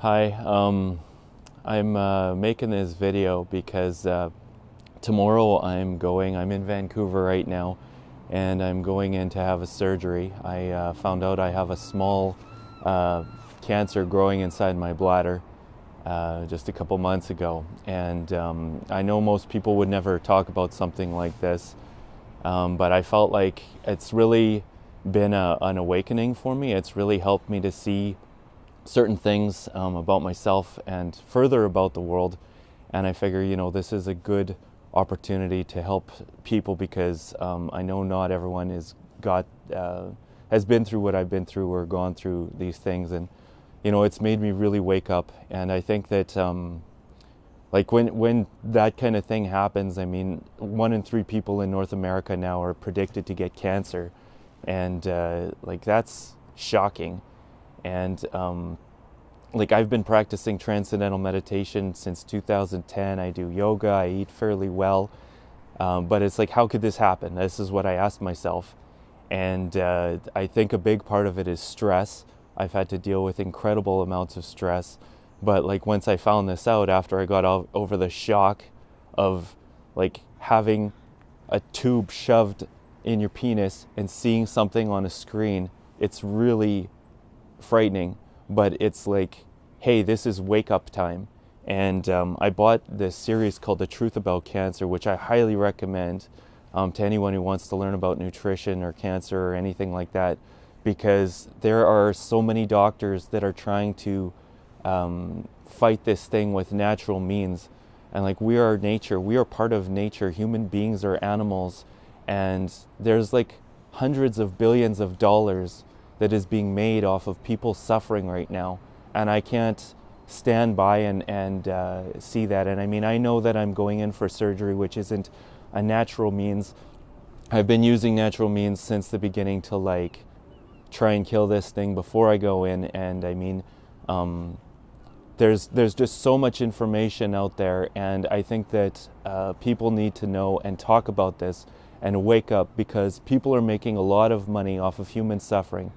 Hi, um, I'm uh, making this video because uh, tomorrow I'm going, I'm in Vancouver right now, and I'm going in to have a surgery. I uh, found out I have a small uh, cancer growing inside my bladder uh, just a couple months ago. And um, I know most people would never talk about something like this, um, but I felt like it's really been a, an awakening for me. It's really helped me to see certain things um, about myself and further about the world. And I figure, you know, this is a good opportunity to help people because um, I know not everyone is got uh, has been through what I've been through or gone through these things, and you know, it's made me really wake up. And I think that. Um, like when when that kind of thing happens, I mean, one in three people in North America now are predicted to get cancer, and uh, like that's shocking. And um, like I've been practicing transcendental meditation since 2010. I do yoga. I eat fairly well, um, but it's like, how could this happen? This is what I asked myself, and uh, I think a big part of it is stress. I've had to deal with incredible amounts of stress, but like once I found this out, after I got over the shock of like having a tube shoved in your penis and seeing something on a screen, it's really frightening, but it's like, hey, this is wake up time. And um, I bought this series called The Truth About Cancer, which I highly recommend um, to anyone who wants to learn about nutrition or cancer or anything like that, because there are so many doctors that are trying to um, fight this thing with natural means. And like we are nature, we are part of nature. Human beings are animals, and there's like hundreds of billions of dollars that is being made off of people suffering right now. And I can't stand by and, and uh, see that. And I mean, I know that I'm going in for surgery, which isn't a natural means. I've been using natural means since the beginning to like try and kill this thing before I go in. And I mean, um, there's there's just so much information out there, and I think that uh, people need to know and talk about this and wake up because people are making a lot of money off of human suffering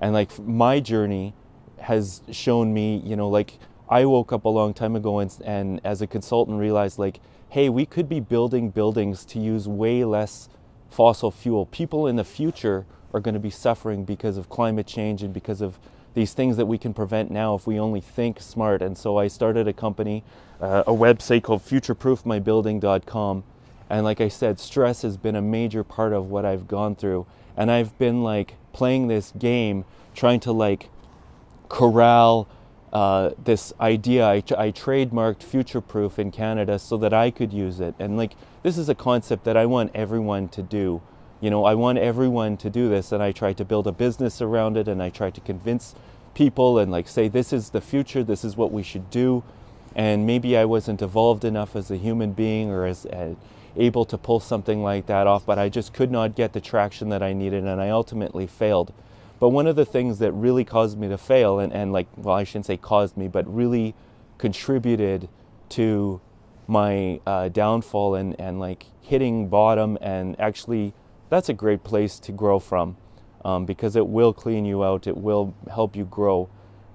and like my journey has shown me you know like i woke up a long time ago and, and as a consultant realized like hey we could be building buildings to use way less fossil fuel. People in the future are going to be suffering because of climate change and because of these things that we can prevent now if we only think smart. And so i started a company uh, a website called futureproofmybuilding.com and like i said stress has been a major part of what i've gone through. And i've been like playing this game, trying to like corral uh, this idea. I, I trademarked future proof in Canada so that I could use it. And like, this is a concept that I want everyone to do. You know, I want everyone to do this. And I try to build a business around it and I try to convince people and like say, this is the future, this is what we should do. And maybe I wasn't evolved enough as a human being or as, a able to pull something like that off, but I just could not get the traction that I needed and I ultimately failed. But one of the things that really caused me to fail, and, and like, well, I shouldn't say caused me, but really contributed to my uh, downfall and, and like hitting bottom and actually that's a great place to grow from um, because it will clean you out it will help you grow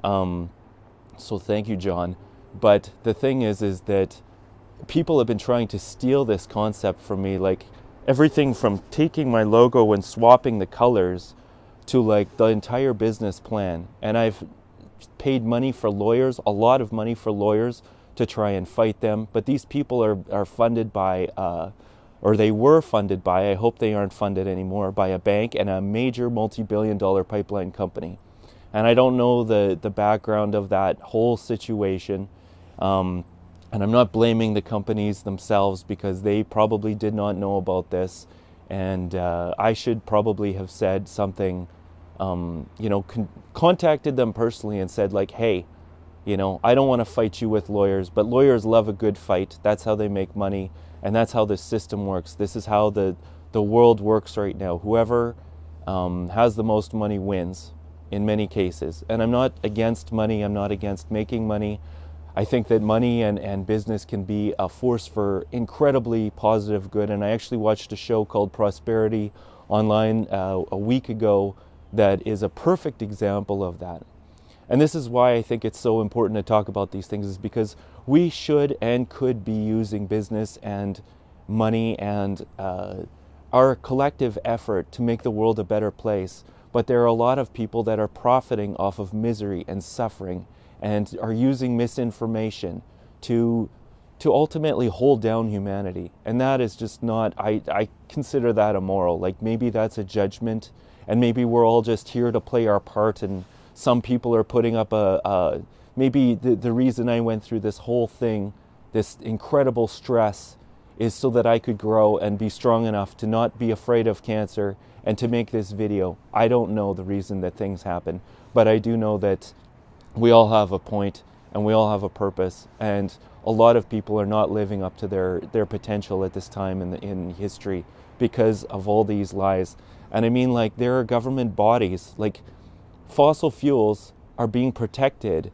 um, so thank you john but the thing is is that people have been trying to steal this concept from me like everything from taking my logo and swapping the colors to like the entire business plan. And i've paid money for lawyers a lot of money for lawyers to try and fight them. But these people are, are funded by uh, or they were funded by i hope they aren't funded anymore by a bank and a major multi-billion dollar pipeline company. And i don't know the, the background of that whole situation. Um, and I'm not blaming the companies themselves because they probably did not know about this. And uh, I should probably have said something, um, you know, con- contacted them personally and said, like, hey, you know, I don't want to fight you with lawyers, but lawyers love a good fight. That's how they make money. And that's how the system works. This is how the, the world works right now. Whoever um, has the most money wins in many cases. And I'm not against money, I'm not against making money. I think that money and, and business can be a force for incredibly positive good. And I actually watched a show called Prosperity online uh, a week ago that is a perfect example of that. And this is why I think it's so important to talk about these things, is because we should and could be using business and money and uh, our collective effort to make the world a better place. But there are a lot of people that are profiting off of misery and suffering and are using misinformation to to ultimately hold down humanity. And that is just not, I, I consider that immoral. Like maybe that's a judgment and maybe we're all just here to play our part and some people are putting up a, a maybe the, the reason I went through this whole thing, this incredible stress is so that I could grow and be strong enough to not be afraid of cancer and to make this video. I don't know the reason that things happen, but I do know that we all have a point and we all have a purpose and a lot of people are not living up to their, their potential at this time in, the, in history because of all these lies. And I mean, like, there are government bodies, like, fossil fuels are being protected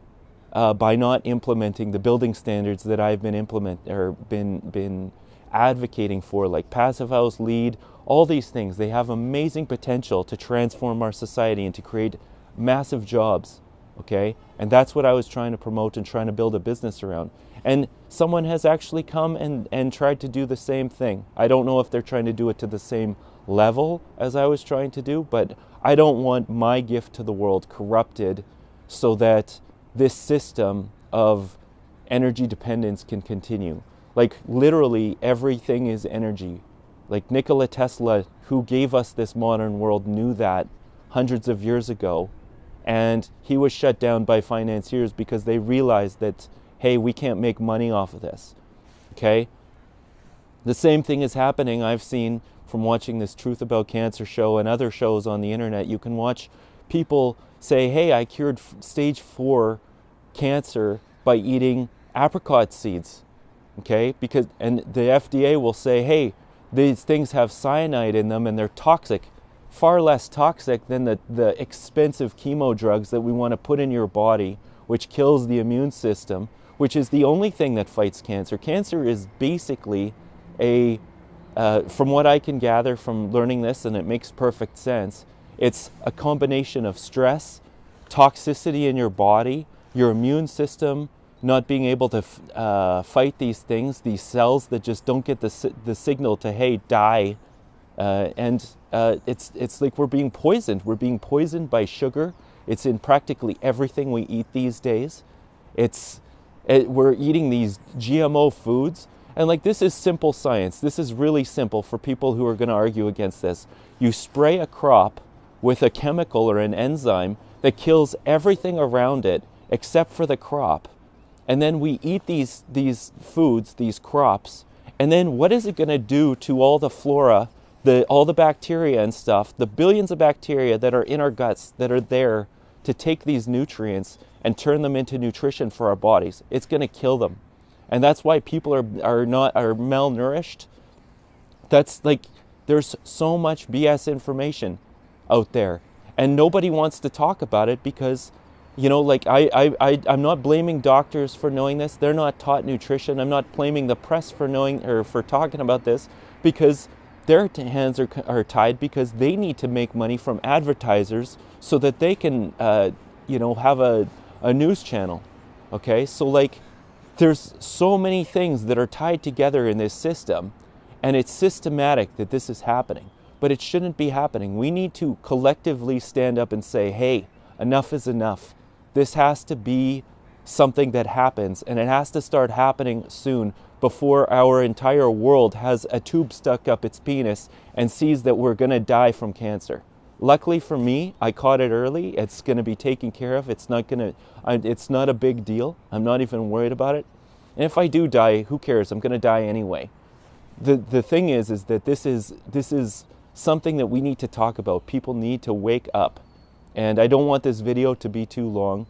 uh, by not implementing the building standards that I've been implement or been been advocating for, like Passive House, LEED, all these things. They have amazing potential to transform our society and to create massive jobs. Okay, and that's what I was trying to promote and trying to build a business around. And someone has actually come and, and tried to do the same thing. I don't know if they're trying to do it to the same level as I was trying to do, but I don't want my gift to the world corrupted so that this system of energy dependence can continue. Like literally everything is energy. Like Nikola Tesla, who gave us this modern world, knew that hundreds of years ago. And he was shut down by financiers because they realized that hey, we can't make money off of this. Okay? The same thing is happening. I've seen from watching this Truth About Cancer show and other shows on the internet. You can watch people say, hey, I cured stage four cancer by eating apricot seeds. Okay? Because, and the FDA will say, hey, these things have cyanide in them and they're toxic, far less toxic than the, the expensive chemo drugs that we want to put in your body, which kills the immune system which is the only thing that fights cancer. Cancer is basically a, uh, from what I can gather from learning this, and it makes perfect sense, it's a combination of stress, toxicity in your body, your immune system not being able to uh, fight these things, these cells that just don't get the, the signal to, hey, die. Uh, and uh, it's, it's like we're being poisoned. We're being poisoned by sugar. It's in practically everything we eat these days. It's, it, we're eating these GMO foods. And like this is simple science. This is really simple for people who are going to argue against this. You spray a crop with a chemical or an enzyme that kills everything around it except for the crop. And then we eat these, these foods, these crops, and then what is it going to do to all the flora, the, all the bacteria and stuff, the billions of bacteria that are in our guts that are there to take these nutrients and turn them into nutrition for our bodies. It's going to kill them. And that's why people are, are not are malnourished. That's like there's so much BS information out there and nobody wants to talk about it because you know like I, I, I i'm not blaming doctors for knowing this they're not taught nutrition i'm not blaming the press for knowing or for talking about this because their hands are, are tied because they need to make money from advertisers so that they can uh, you know have a a news channel. Okay, so like there's so many things that are tied together in this system, and it's systematic that this is happening. But it shouldn't be happening. We need to collectively stand up and say, hey, enough is enough. This has to be something that happens, and it has to start happening soon before our entire world has a tube stuck up its penis and sees that we're going to die from cancer. Luckily for me, I caught it early. It's going to be taken care of. It's not going to, it's not a big deal. I'm not even worried about it. And if I do die, who cares? I'm going to die anyway. The, the thing is, is that this is, this is something that we need to talk about. People need to wake up. And I don't want this video to be too long.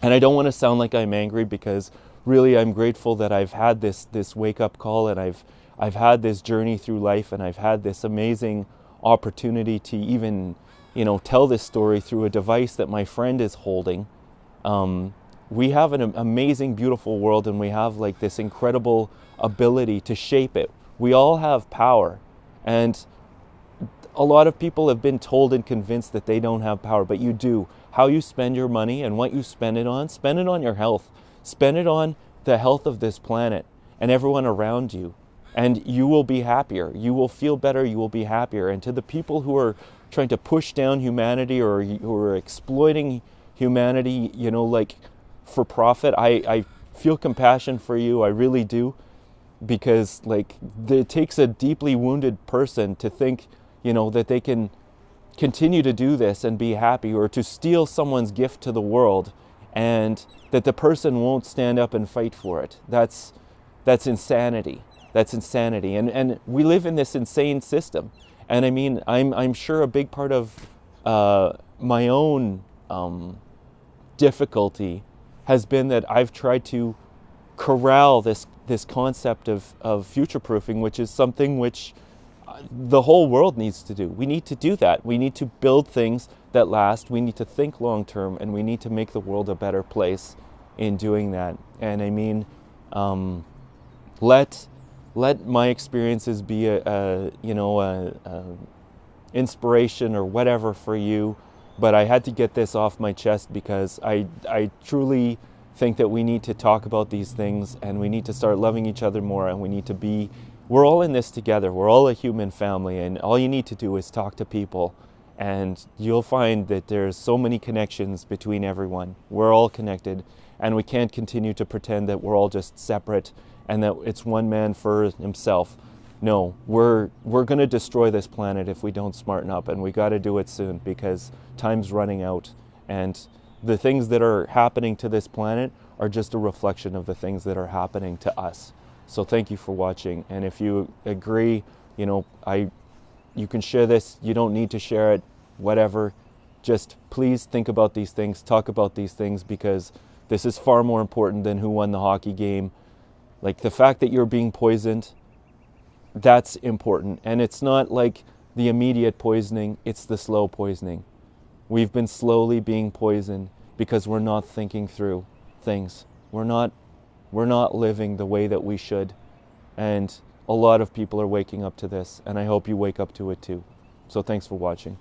And I don't want to sound like I'm angry because really I'm grateful that I've had this, this wake up call and I've, I've had this journey through life and I've had this amazing opportunity to even, you know, tell this story through a device that my friend is holding. Um, we have an amazing, beautiful world, and we have like this incredible ability to shape it. We all have power, and a lot of people have been told and convinced that they don't have power, but you do. how you spend your money and what you spend it on, spend it on your health. Spend it on the health of this planet and everyone around you. And you will be happier. You will feel better. You will be happier. And to the people who are trying to push down humanity or who are exploiting humanity, you know, like for profit, I, I feel compassion for you. I really do. Because, like, it takes a deeply wounded person to think, you know, that they can continue to do this and be happy or to steal someone's gift to the world and that the person won't stand up and fight for it. That's, that's insanity. That's insanity. And, and we live in this insane system. And I mean, I'm, I'm sure a big part of uh, my own um, difficulty has been that I've tried to corral this, this concept of, of future proofing, which is something which the whole world needs to do. We need to do that. We need to build things that last. We need to think long term and we need to make the world a better place in doing that. And I mean, um, let let my experiences be a, a you know a, a inspiration or whatever for you but I had to get this off my chest because I I truly think that we need to talk about these things and we need to start loving each other more and we need to be we're all in this together we're all a human family and all you need to do is talk to people and you'll find that there's so many connections between everyone we're all connected and we can't continue to pretend that we're all just separate and that it's one man for himself. No, we're we're going to destroy this planet if we don't smarten up, and we got to do it soon because time's running out, and the things that are happening to this planet are just a reflection of the things that are happening to us. So thank you for watching, and if you agree, you know, I, you can share this. You don't need to share it, whatever. Just please think about these things, talk about these things because this is far more important than who won the hockey game like the fact that you're being poisoned, that's important. And it's not like the immediate poisoning, it's the slow poisoning. We've been slowly being poisoned because we're not thinking through things. We're not, we're not living the way that we should. And a lot of people are waking up to this, and I hope you wake up to it too. So thanks for watching.